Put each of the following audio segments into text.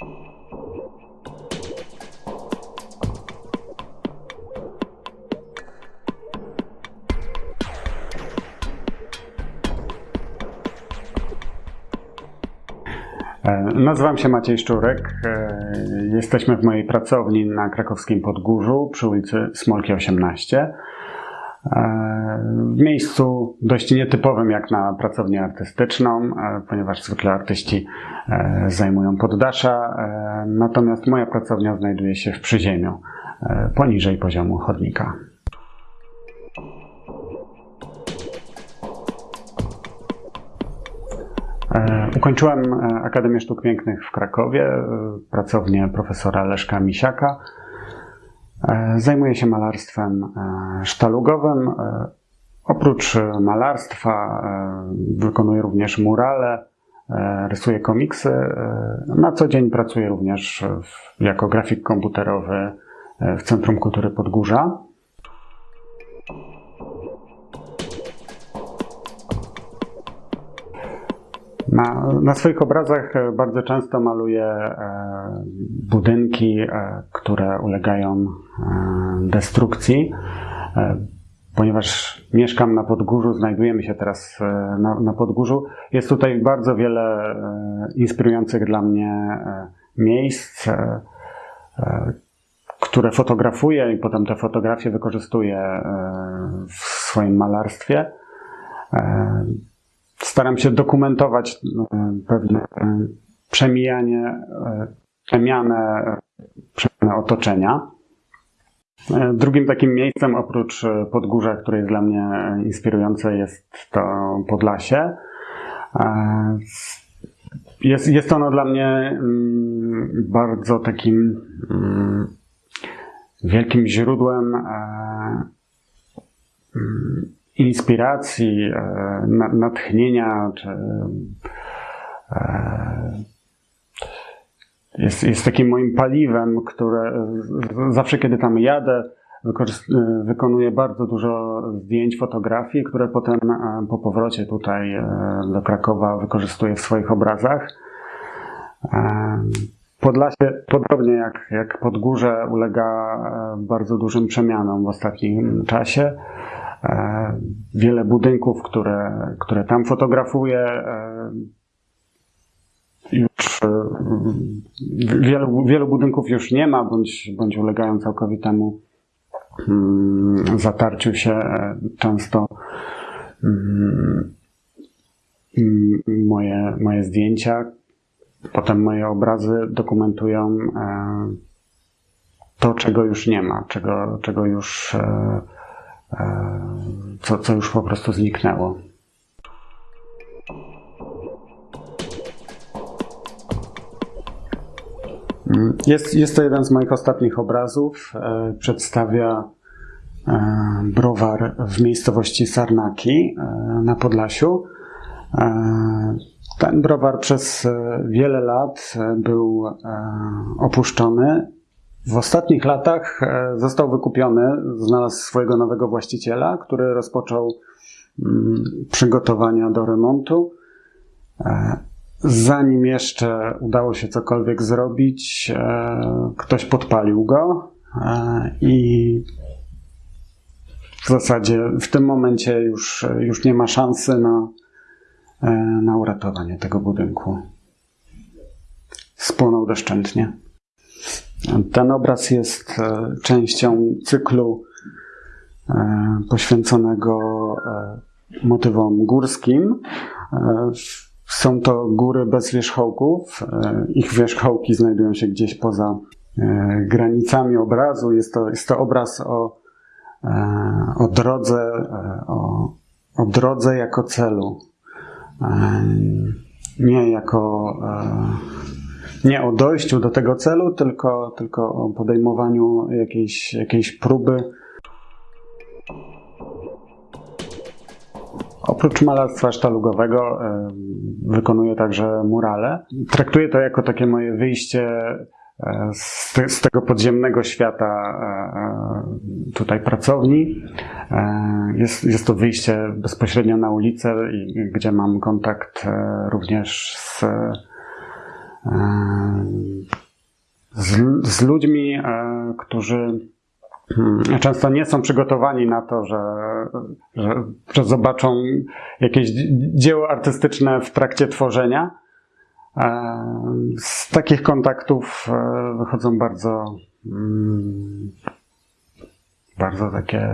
E, Nazywam się Maciej Szczurek. E, Jesteśmy w mojej pracowni na krakowskim Podgórzu przy ulicy Smolki 18. E, W miejscu dość nietypowym jak na pracownię artystyczną, e, ponieważ zwykle artyści e, zajmują poddasza, natomiast moja pracownia znajduje się w przyziemiu, poniżej poziomu chodnika. Ukończyłem Akademię Sztuk Pięknych w Krakowie, pracownię profesora Leszka Misiaka. E, Zajmuję się malarstwem e, sztalugowym. E, Oprócz malarstwa wykonuję również murale, rysuję komiksy. Na co dzień pracuję również jako grafik komputerowy w Centrum Kultury Podgórza. Na, na swoich obrazach e, bardzo często maluję e, budynki, e, które ulegają destrukcji. Ponieważ mieszkam na Podgórzu, znajdujemy się teraz na, na Podgórzu, jest tutaj bardzo wiele inspirujących dla mnie miejsc, które fotografuję i potem te fotografie wykorzystuję w swoim malarstwie. Staram się dokumentować e, pewne e, przemijanie, e, przemianę, przemianę otoczenia. Drugim takim miejscem oprócz Podgórza, które jest dla mnie inspirujące, jest to Podlasie. Jest, jest ono dla mnie mm, bardzo takim mm, wielkim źródłem mm, inspiracji, e, na- natchnienia, czy e, jest, jest takim moim paliwem, które zawsze kiedy tam jadę, e, wykonuję bardzo dużo zdjęć, fotografii, które potem po powrocie tutaj do Krakowa wykorzystuję w swoich obrazach. Podlasie, podobnie jak, jak Podgórze, ulega bardzo dużym przemianom w ostatnim czasie. E, Wiele budynków, które, które tam fotografuję, e, już e, wielu, wielu budynków już nie ma, bądź, bądź ulegają całkowitemu mm, zatarciu się. Często mm, mm, moje, moje zdjęcia, potem moje obrazy dokumentują to, czego już nie ma, czego, czego już, co, co już po prostu zniknęło. Jest, jest to jeden z moich ostatnich obrazów. E, Przedstawia e, browar w miejscowości Sarnaki e, na Podlasiu. Ten browar przez wiele lat był opuszczony. W ostatnich latach e, został wykupiony, znalazł swojego nowego właściciela, który rozpoczął mm, przygotowania do remontu. E, Zanim jeszcze udało się cokolwiek zrobić, e, ktoś podpalił go i w zasadzie w tym momencie już, już nie ma szansy na, na uratowanie tego budynku. Spłonął doszczętnie. Ten obraz jest e, częścią cyklu e, poświęconego e, motywom górskim. Są to góry bez wierzchołków. Ich wierzchołki znajdują się gdzieś poza granicami obrazu. Jest to, jest to obraz o, o drodze, o, o drodze jako celu. Nie jako nie o dojściu do tego celu, tylko, tylko o podejmowaniu jakiejś, jakiejś próby. Oprócz malarstwa sztalugowego wykonuję także murale. Traktuję to jako takie moje wyjście e, z, te, z tego podziemnego świata e, e, tutaj pracowni. Jest, jest to wyjście bezpośrednio na ulicę, gdzie mam kontakt również z z, z ludźmi, którzy hmm, często nie są przygotowani na to, że, że, że zobaczą jakieś dzieło artystyczne w trakcie tworzenia. Z takich kontaktów wychodzą bardzo mm, bardzo takie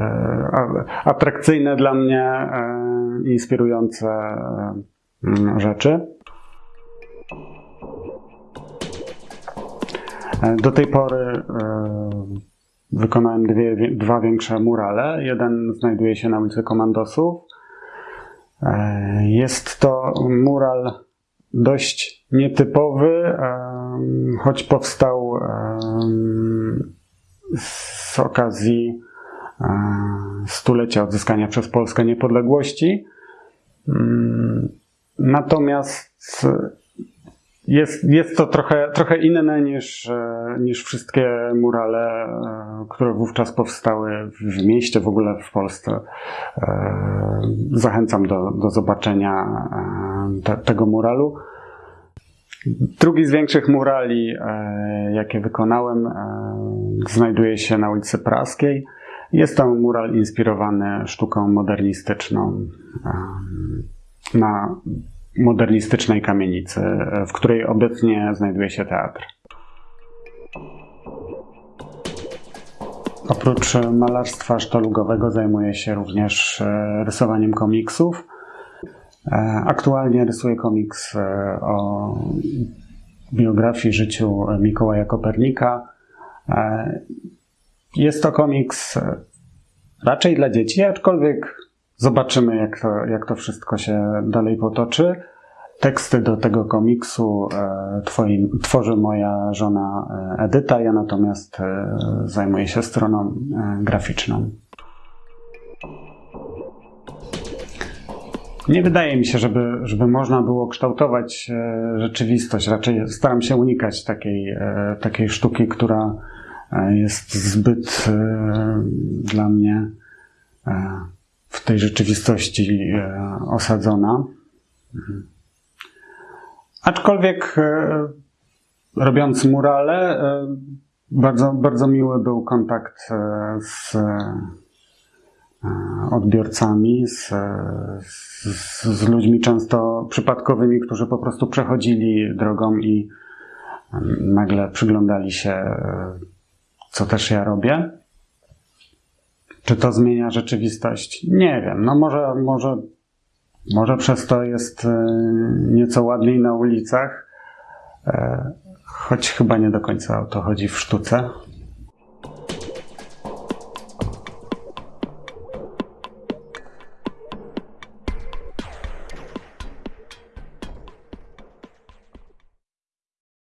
atrakcyjne dla mnie, e, inspirujące e, rzeczy. Do tej pory wykonałem dwie, dwa większe murale. Jeden znajduje się na ulicy Komandosów. Jest to mural dość nietypowy, choć powstał z okazji stulecia odzyskania przez Polskę niepodległości. Mm, natomiast jest, jest to trochę, trochę inne niż, e, niż wszystkie murale, e, które wówczas powstały w mieście, w ogóle w Polsce. E, zachęcam do, do zobaczenia te, tego muralu. Drugi z większych murali, jakie wykonałem, znajduje się na ulicy Praskiej. Jest to mural inspirowany sztuką modernistyczną na modernistycznej kamienicy, w której obecnie znajduje się teatr. Oprócz malarstwa sztalugowego zajmuję się również e, rysowaniem komiksów. E, aktualnie rysuję komiks e, o biografii, życiu Mikołaja Kopernika. Jest to komiks raczej dla dzieci, aczkolwiek zobaczymy, jak to, jak to wszystko się dalej potoczy. Teksty do tego komiksu e, tworzy moja żona e, Edyta, ja natomiast e, zajmuję się stroną graficzną. Nie wydaje mi się, żeby, żeby można było kształtować rzeczywistość. Raczej staram się unikać takiej, takiej sztuki, która jest zbyt dla mnie w tej rzeczywistości e, osadzona. Aczkolwiek robiąc murale, bardzo, bardzo miły był kontakt z odbiorcami, z, z, z, ludźmi często przypadkowymi, którzy po prostu przechodzili drogą i nagle przyglądali się co też ja robię. Czy to zmienia rzeczywistość? Nie wiem. No może, może, może przez to jest e, nieco ładniej na ulicach, e, choć chyba nie do końca o to chodzi w sztuce.